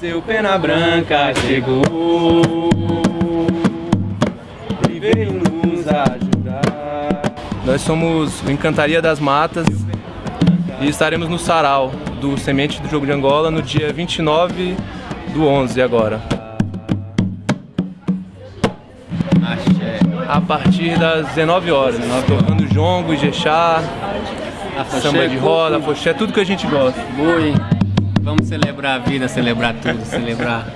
Seu pena branca chegou e veio nos ajudar. Nós somos o Encantaria das Matas e estaremos no Sarau do Semente do Jogo de Angola no dia 29 do 11 agora. A partir das 19 horas, tocando jongo, jexá, samba de roda, foché, tudo que a gente gosta. Boi. Vamos celebrar a vida, celebrar tudo, celebrar